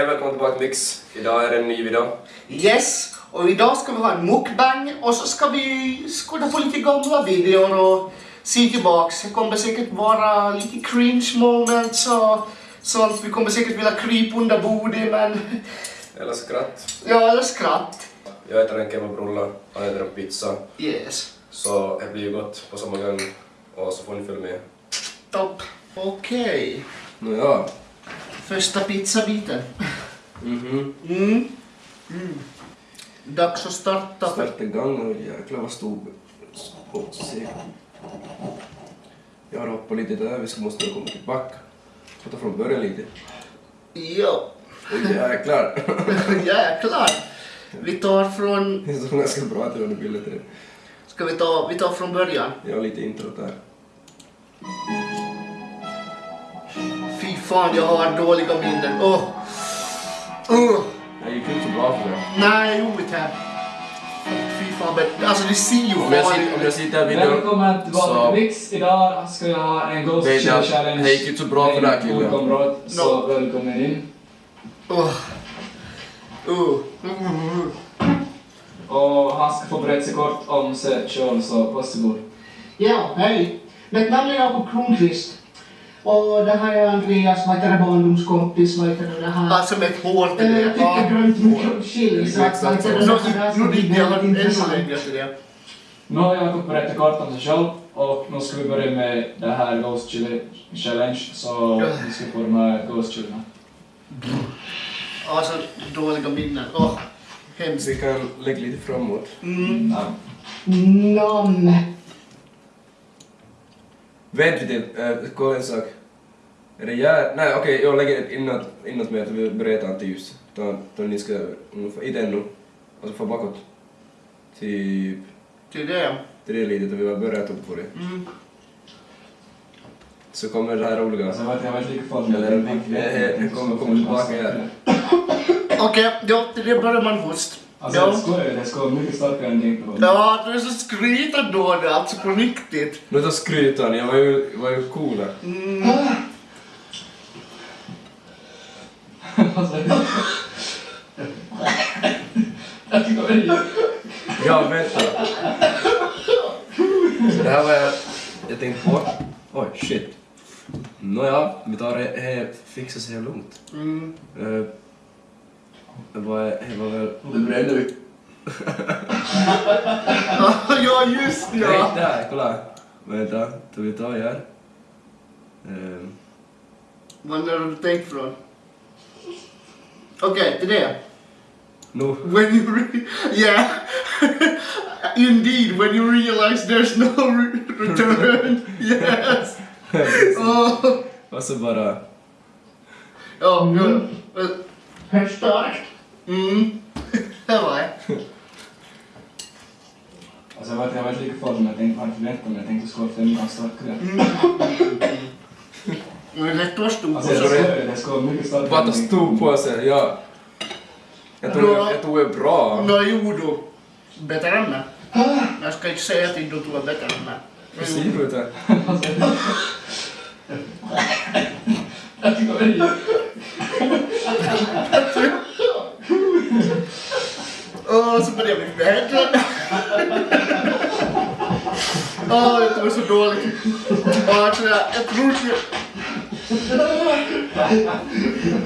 Hej välkommen tillbaka till Mix. Idag är det en ny video. Yes, och idag ska vi ha en mukbang och så ska vi skåda på lite gamla videor och se tillbaks. Det kommer säkert vara lite cringe moments och sånt. Vi kommer säkert vilja krypa under bordet men... Eller skratt. Ja, eller skratt. Jag äter en kebabrulle, han äter en pizza. Yes. Så det blir ju gott på samma gång. Och så får ni följa med. Topp. Okej. Nåja. Första pizzabiten. Mhm. Mm. Mm. Dags att starta. Starta igång och jäklar vad stor se. Jag har hoppat lite där, vi ska måste komma tillbaka. Ta från början lite. Ja. Oj jäklar. Jäklar. Vi tar från... Det såg ganska bra ut under bilden till det. Ska vi ta, vi tar från början? Jag har lite intro där. Fy fan, jag har dåliga minnen. Åh! Oh. Det gick inte så bra för det. Nej, gjorde inte. Fy fan, men alltså det ser ju Om jag, sitter, om jag sitter här vid videon Välkommen tillbaka så- till Mix. Idag ska jag ha en Ghost Chili Challenge. det gick inte så bra för den här killen. Så No. välkommen in. Åh. Oh. Mm. Och han ska få berätta sig kort om sig själv, så varsågod. Ja, hej. Mitt namn är Jakob Kronqvist. Och det här är Andreas, vad heter det, barndomskompis, vad heter det, det här. Alltså med ett hår till Eh, det. Jag tycker grönt chili, så att vad heter det, Nu, det här ska nu bli väldigt intressant. Jakob berättat kort om sig själv och nu ska vi börja med det här Ghost Chili Challenge. Så vi ska få de här Ghost Chilierna. Alltså dåliga minnen. Åh, hemskt. Vi kan lägga lite framåt. Mm. Ja. Vänta lite, äh, kolla en sak. Är det jär... Nej okej, jag lägger ett inåt, inåt med att vi börjar ta inte ljus. Ta, ta ni ska ungefär, inte ännu. Alltså få bakåt. Typ, Till det. till det litet och vi har börjat upp på det. Mm. Så kommer det här roliga. Alltså, jag vet, jag vet lika full Eller, eh, eh, jag kommer- kommer tillbaka här. Okej, ja, till det börjar man först. Alltså Ja. jag skojar, det ska vara mycket starkare än din på. Ja, du är så skrytad då, det, alltså på riktigt. Nu tar skrytan, jag var ju, var ju cool där. Mm. Är Ja, vänta. Det här var jag, jag tänkte på. Oj, shit. Nåja, vi tar det, det fixar sig lugnt. Mm. Uh, det var, det var väl... Det brände vi. ja, just Nej, ja. där, kolla. Vänta, då vi tar här. Uh, Vad har du tänkt från? Okej, till det. nu. When you re- yeah, indeed, when you realize there's no re- return, yes. Oh, Och så bara... ja, ja. Hur starkt? Mm. Det var det. Alltså jag vet, jag vet lika full men jag tänkte varför vänta men jag tänkte skåra fem gånger starkare. Det är lätt att stå Alltså jag på. skojar, det ska vara mycket starkare. Bara än ta din. stor på sig, ja. Jag tog, Bra. jag tog det bra. Nå, jo du. Bättre än mig. Jag ska inte säga till du är bättre än mig. Hur ser du ut här? Alltså, tycker det Åh, vi bättre. Åh, jag tror så dåligt. Jag, tror inte...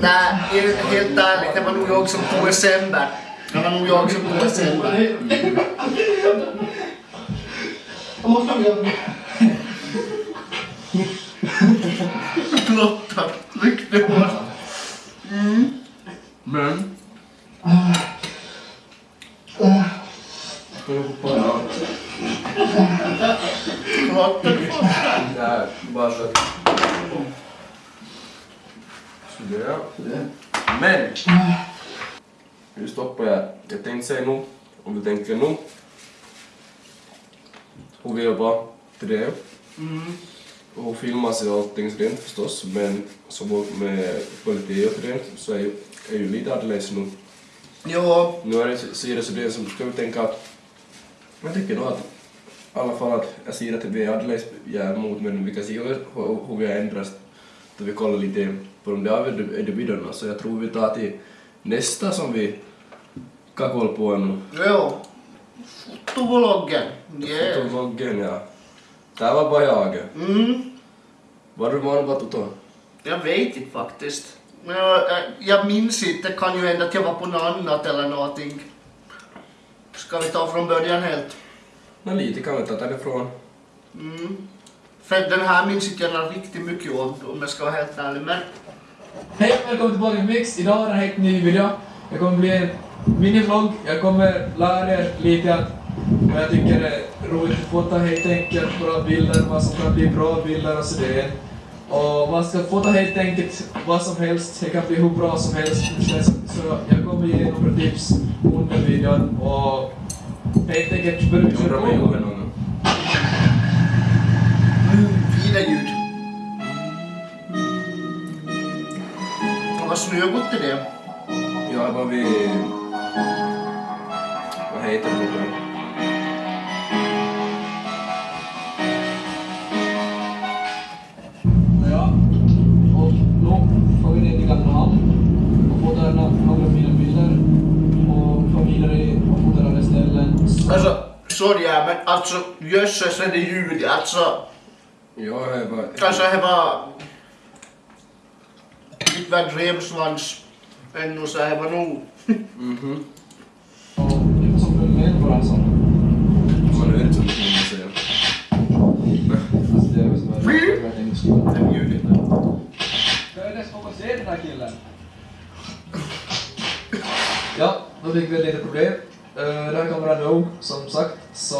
Nej, helt, ärligt, det var nog jag som tog det sämre. Det var nog jag som tog det sämre. Jag måste ha mjölk. Lotta, tryck det hårt. Men... Nej, bara så. Sådär. Men! Nu stoppar jag. Jag tänkte säga nu, om du tänker nu. Hur vi jobbar till det. Och filmar sig och allting sådant förstås, men som med kvalitet och sådant så är ju, är ju lite annorlunda nu. Ja, Nu är det, det så det som ska vi tänka att jag tycker då att i alla fall att jag ser att vi är alldeles ja, mot men vi kan se hur, hur, vi har ändrats då vi kollar lite på de där videorna så jag tror vi tar till nästa som vi kan kolla på nu. Jo. Fotovloggen. Yeah. Fotovloggen ja. Det var bara jag. Mm. Var du van på Toto? Jag vet inte faktiskt. Jag- jag minns inte, det kan ju hända att jag var på något annat eller någonting. Ska vi ta från början helt? Nå lite kan vi ta därifrån. Mm. För den här minns inte jag riktigt mycket om, om jag ska vara helt ärlig. Men Hej och välkommen tillbaka till Mix. Idag är det en helt ny video. Det kommer bli en minivlogg. Jag kommer lära er lite att vad jag tycker är roligt att fota helt enkelt, bra bilder, vad som kan bli bra bilder och sådär. Och man ska fota helt enkelt vad som helst, det kan bli hur bra som helst. Så jag kommer ge några tips under videon och helt enkelt börja någon gång. mm, fina ljud. Vad snögott är det? Ja, var vi... Vad heter det till Gamla hamn och fotar några fina bilder och får vidare och andra ställen. Alltså, sorry ja, men alltså jösses är det ljud. Alltså, Ja, det var... kanske det var lite värd revsvans ännu så det var nog. Mhm. Och här killen? Ja, då fick vi ett litet problem. Uh, den här kameran är nog, som sagt, så...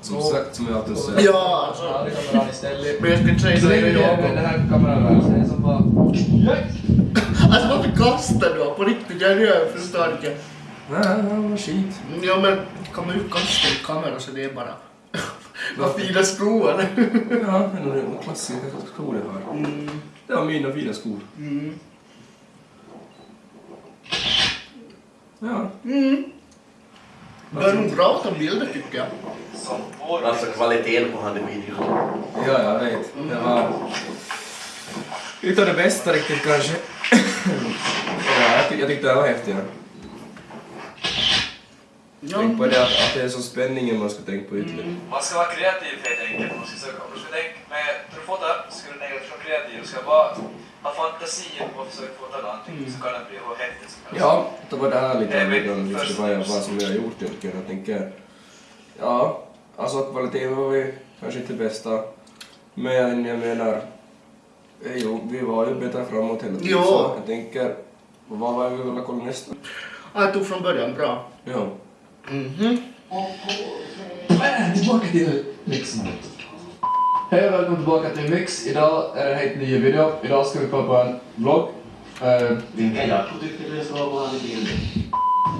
Som då- sagt, som jag alltid säger. Ja, alltså. Ja, det kameran istället. Men jag ska inte säga det är jag. den här kameran det är som bara... Alltså varför kastar du? På riktigt, jag jag förstår inte. Nej, det var skit. Ja men, kom ut kasta i kameran så det är bara... Vad fina skor! Ja, det är nog de klassiska skor jag har. Mm, Det var mina fina skor. mm, Ja. mm. Det är nog bra att ta bilder tycker jag. Alltså kvaliteten på han videon. Ja, jag vet. Det var... Utav det bästa riktigt kanske. ja, jag, tyck, jag tyckte det var häftigt. Ja. Ja. Tänk på det att, att det är så spänningen man ska tänka på ytterligare. Man ska vara kreativ helt enkelt. Man ska söka, om du ska tänka med, fotar så ska du tänka att du ska vara kreativ. Du ska bara ha fantasi om att försöka fota någonting så kan det bli hur häftigt som helst. Ja, det var det här lite Det av videon, just först- vad, jag, vad som jag har gjort egentligen. Jag tänker, ja, alltså kvaliteten var ju kanske inte det bästa. Men jag menar, eh, jo, vi var ju bättre framåt hela tiden. Jo. Så jag tänker, vad var vi vill kolla nästa? Ja, Jag tog från början, bra. Ja. Mhm. Men tillbaka till Mix nu. Hej och välkommen tillbaka till Mix. Idag är det en helt ny video. Idag ska vi kolla på en vlogg. Uh, Vilken jag tyckte det skulle vara han i bilden.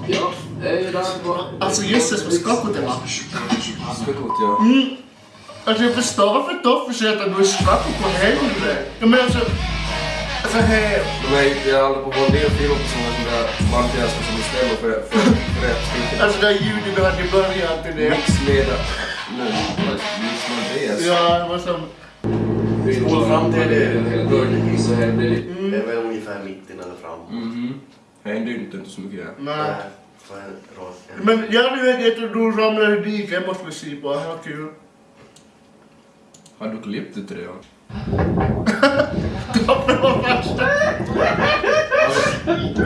ja, eh, idag på... Alltså jösses vad skakigt det var. Spekot, ja. Mm. Alltså jag förstår varför Toffe säger att du är skakig på helvete. Jag menar alltså... Alltså he... De är, jag håller på att få en del filmer på sådana som jag Mattias som istället för, för, för rätt stycke. Alltså det här ljudet du hade i början till det. Mix med... Med det. Ja, som... Skål fram till det. Början så här blir det... Mm. Det är väl ungefär mitten eller fram. Mhm. Det hände ju inte så mycket. Ja. Nej. Men jag hade ju att du ramlade i diket, måste vi se på. Det var kul. Har du klippt det till det? Var värsta.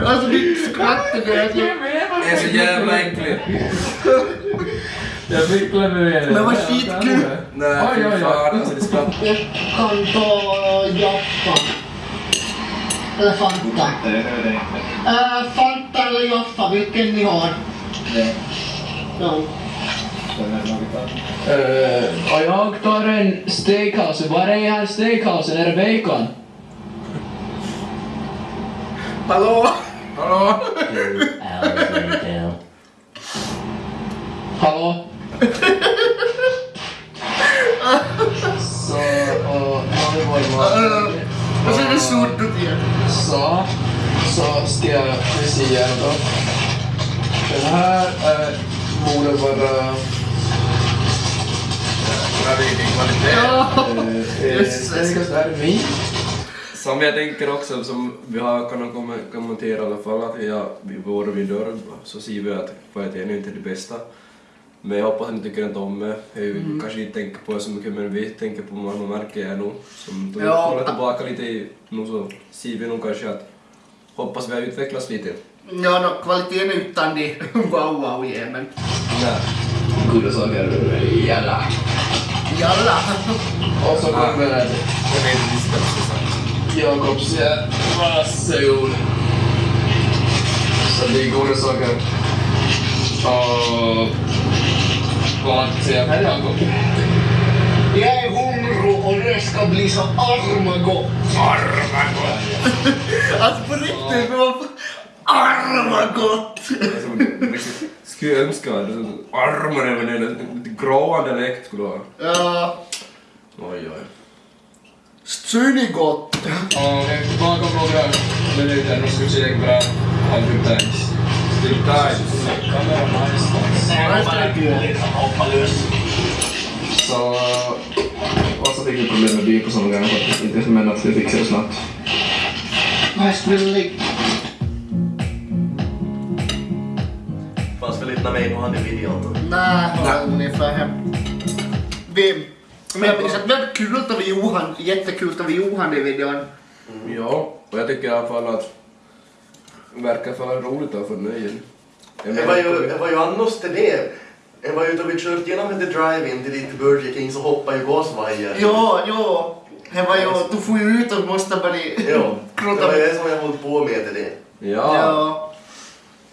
Alltså ditt skratt är det. Det är så jävla äckligt. Jag fick klämma med det. Men vad skitkul. Nej, Oj, fy oj, oj. fan. Alltså det skrattar. Jag kan ta Jaffa. Eller Fanta. Äh, Fanta eller Jaffa, vilken ni har. Ja. Uh, och jag tar en steakhouse. Var är här steakhousen? Är det bacon? Hallå? Hallå? Hallå? Så så jag precis ihjäl dem. Den här eh, borde vara... Svenskast Armin. Som jag tänker också, som vi har kunnat kommentera i alla fall, att ja, vi vid dörren så ser vi att kvaliteten är inte det bästa. Men jag hoppas att ni tycker inte om det. Jag Mm. kanske inte tänker på det så mycket, men vi tänker på vad man märker jag nog. Som då Ja. kollar tillbaka lite i, nu så ser vi nog kanske att hoppas vi har utvecklats lite. Ja, no, kvaliteten utan det wow wow yeah, men Nej. Goda saker. Jalla. jalla. Och så kommer det. Jag vet inte jag ska säga. Jakobs ja. Varsågod. Så det är goda saker. Och vaan se jatkaa Jäi humru och Reska blir så armago. Armago! alltså på riktigt, det var armagott! Skulle jag önska att armar även en gråande dialekt skulle ha. Ja. Oj, oj. Stynigott! Ja, bakom några minuter så ska vi se vad han tyckte. Times. Så... Och så fick vi problem med bil på samma gång faktiskt. Inte men att vi fixade det snabbt. Nice really. Fanns väl inte mig på han i videon? Nej, Nej. ungefär hem. Vi, men jag minns att det var kul att vi Johan, jättekul att vi Johan i videon. Ja, och jag tycker i alla fall att verkar för roligt att få nöjen. Jag Det var ju, det var ju annars till det. Det var ju då vi kört genom The Drive-In till dit till Burger King så hoppade ju gasvajern. Ja, ja. Det var ju, du får ju ut och måste börja Ja, det var det som jag hållit på med till det. Ja. Ja.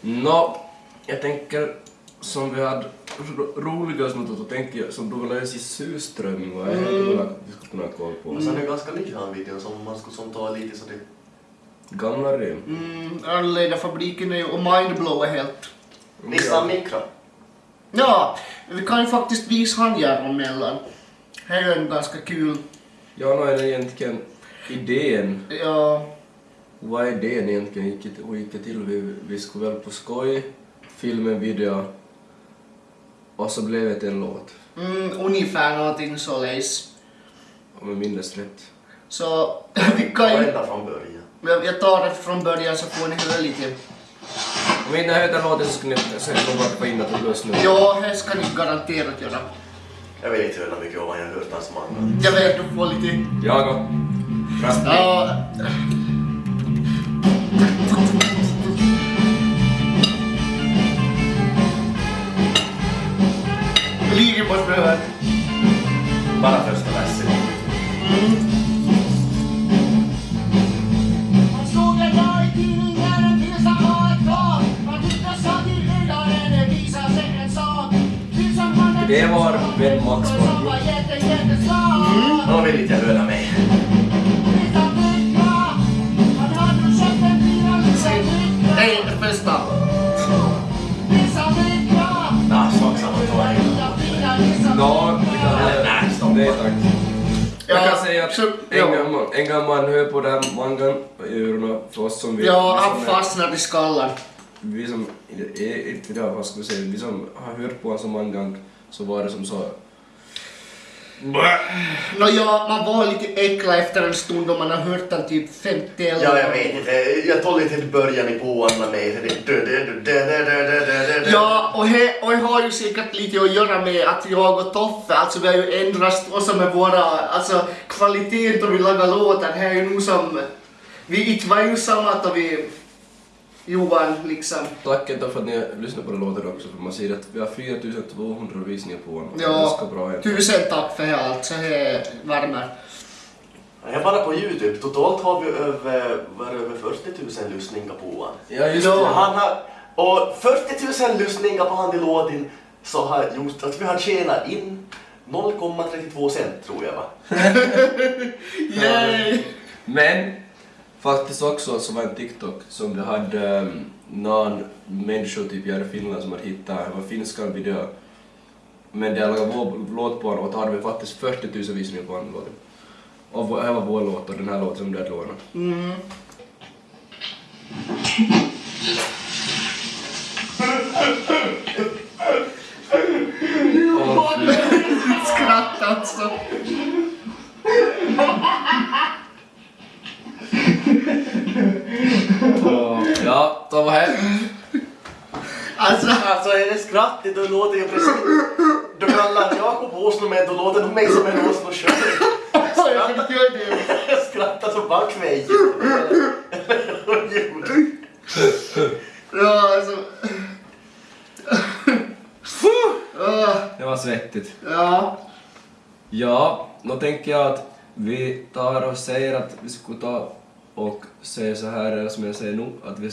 Nå, jag tänker som vi hade ro- roligast då tänker jag som du vill i surströmming vad är det du vill att vi skulle kunna kolla på? Och sen är det ganska ny han videon som man skulle som ta lite så det... Gamla rim. Mm, Arledafabriken är ju, och Mindblow är helt. Nissan Micra. Ja, vi kan ju faktiskt visa han här emellan. Det är ju en ganska kul, Ja, nu är det egentligen idén. ja, Vad är idén egentligen? Gick det, gick det till? Vi, vi skulle väl på skoj filma en video och så blev det en låt. mm, ungefär någonting således. Om jag minns rätt. Så vi kan ju, Ända från början. Jag- jag tar det från början så får ni höra lite. Om inte hörde låten så skulle ni säkert nog bara få in att det lös nu. Ja, det ska ni garanterat göra. Jag vill inte höra mycket om jag har hört hans man. Jag vet, du får lite... Jag och. Ja. Lite måste du höra. Bara första versen. Man Det var Ben Max von mm. Han vill inte höra mig. Nej, bästa! Nej, sak samma tar jag. Nej, stopp. Nej, tack. Jag kan säga att en, gammal, en gammal hör på den mangan i öronen för oss som vi... Ja, han fastnar i skallen. Vi som, inte vet vad jag ska säga, vi som har hört på honom så många gånger så var det som så... Nåja, man var lite äcklad efter en stund och man har hört den typ 50 eller... Ja, jag vet inte. Jag tog lite till början i påan med mig. Ja, och det och he har ju säkert lite att göra med att jag och Toffe, alltså vi har ju ändrat oss med våra, alltså kvaliteten då vi lagar låtar, här är ju nog som... Vi inte var ju samma då vi Johan liksom. Tack ändå för att ni lyssnar på den låten också för man ser att vi har 4200 visningar på den. Det är Ja, tusen tack för det allt, så det värmer. Jag bara på Youtube. Totalt har vi över, var det över 40 000 lyssningar på han. Ja just Ja. det. Han har, och 40 000 lyssningar på han i låten så har gjort att vi har tjänat in 0,32 cent tror jag va? Yay! Men faktiskt också så var en TikTok som det hade um, någon människa typ i Finland som hade hittat, det var finska video. Men det hade vår låt på den och då hade vi faktiskt 40 000 visningar på den låten. Och det var vår låt och den här låten som du hade lånat. Mm. Skratta alltså. Ja, ta vad här. Alltså, Alltså är det skrattigt då låter jag precis... Du kallar Jakob Åslund med, då låter nog mig som en Åslund själv. det. Jag skrattar som backväg. Ja, alltså. Det var svettigt. Ja. Ja, då tänker jag att vi tar och säger att vi skulle ta och säga så här som jag säger nu, att vi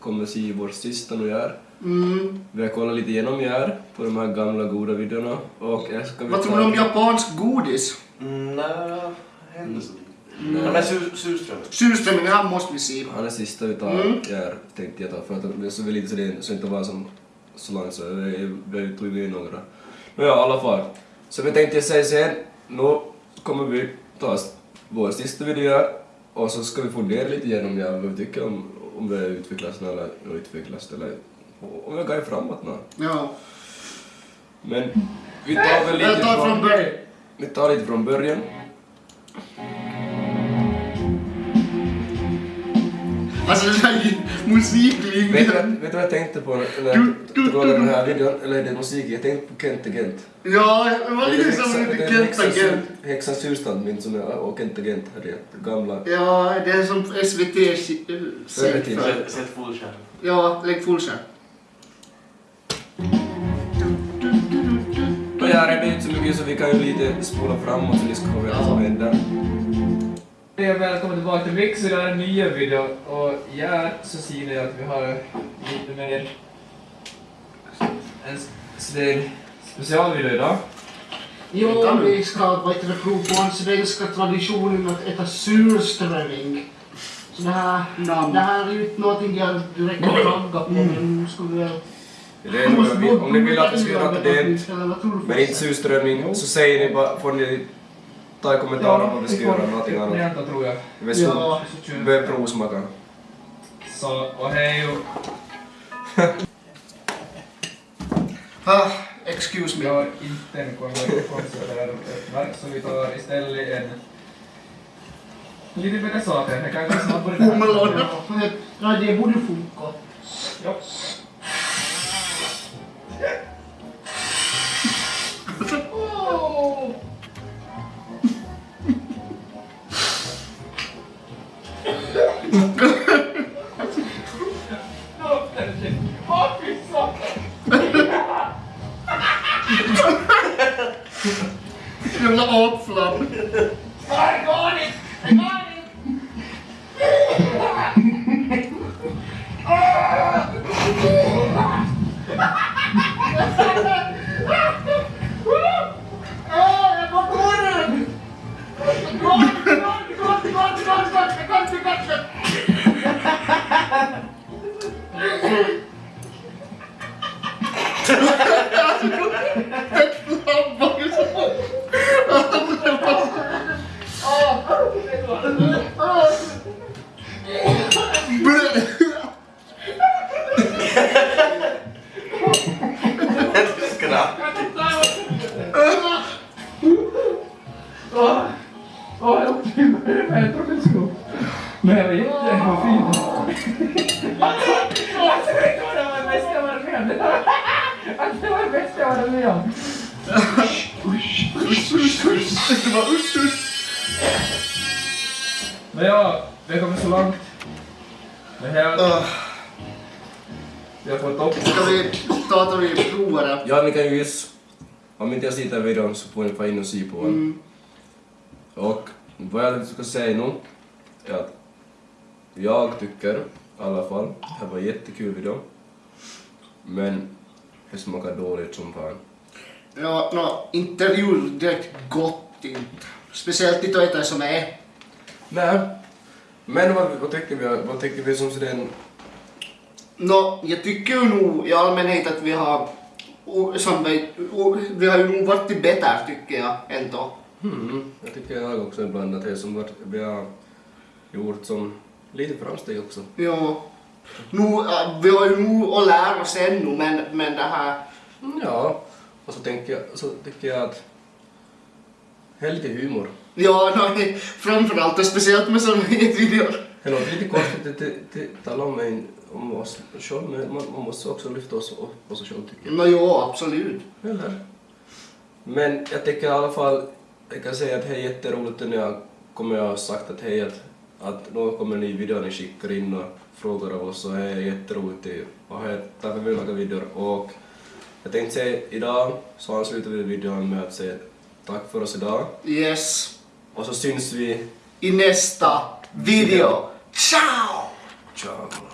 kommer se vår sista nu gör. Mm. Vi har kollat lite igenom gör på de här gamla goda videorna och jag ska vi Vad tror du om japansk godis? Mm, Nej, händer så. Ja, men sur- surströmming. Surströmming, här måste vi se. Han är sista vi tar, Mm. gör, tänkte jag ta, för att det är lite så det så inte var som så långt så vi, vi tog in några. Men ja, i alla fall. Så vi tänkte jag säga sen, nu kommer vi ta vår sista video och så ska vi fundera lite igenom ja, vad vi tycker om, om vi utvecklas eller utvecklas eller om vi går framåt nu. Ja. Men vi tar väl lite Jag tar från början. vi tar lite från början. Alltså den här musiklinjen. vet du vad jag tänkte på när jag kollade den här videon, eller det musiken? Jag tänkte på Kent Agent. Ja, det var lite som lite Kent Agent. Häxans husstand min som är, och Kent Agent hade det gamla. Ja, det är som SVT Förr i tiden. säger. Sätt- Sätt fullskärm. Ja, lägg fullskärm. Här är det inte så mycket så vi kan ju lite spola framåt så ni ska få veta vad som händer. Hej och välkommen tillbaka till Mix, det här är en ny video och här så ser ni att vi har lite mer en sådär specialvideo idag. Jo, vi ska vad heter det, prova på den svenska traditionen att äta surströmming. Så det här, Namn. det här är ju inte någonting jag direkt kan tagga på, men nu ska vi väl... Det är vi- om ni vill att vi ska göra det men inte surströmming så säger ni bara, får ni ta i kommentarer vad vi ska göra någonting annat. Varianter tror jag. Vi börja provsmaka. Så, och hej och Ah, excuse me. har inte en konserverad öppnare så vi tar istället en lite bättre saker. Det kan gå snabbare. det. Ja, ja, det borde funka. Ja. Men jag vet du vad det var det bästa jag varit med om? Det var- Alltså, det var det bästa jag varit med om. Det var usch, usch. Men ja, vi har kommit så långt. Det här, Ah, vi har fått upp. Ska vi ta att vi provar det? Ja, ni kan ju gissa. Om inte jag sitter i videon så får ni få in och se på den. Mm. Och vad jag ska säga nu är att jag tycker i alla fall, det här var en jättekul video. Men det smakar dåligt som fan. Ja, no, inte direkt gott inte. Speciellt inte att äta som är. Nej. Men vad, vad tycker vi, vad tycker vi som den... Nå, jag tycker ju nog i allmänhet att vi har som vi, vi har ju nog varit bättre tycker jag ändå. Hmm, jag tycker jag också ibland att det som vi har gjort som lite framsteg också. Ja. Nu, vi har ju nog att lära oss ännu men, men det här... Mm, Ja, och så, tänker jag, så tycker jag att det är lite humor. Ja, no, framförallt och speciellt med sådana här videor. Det låter lite konstigt att tala om, en, om oss själv, men man, man måste också lyfta oss upp på sig själv tycker Men jo, absolut. jag. Eller? Men jag tycker i alla fall, jag kan säga att det är jätteroligt när jag kommer jag ha sagt att hej att, att nu kommer en ny video ni skickar in och frågar av oss och det är jätteroligt och här därför vill jag laga videor och jag tänkte säga idag så ansluter vi videon med att säga tack för oss idag Yes. och så syns vi. I nästa video. Ciao! Ciao!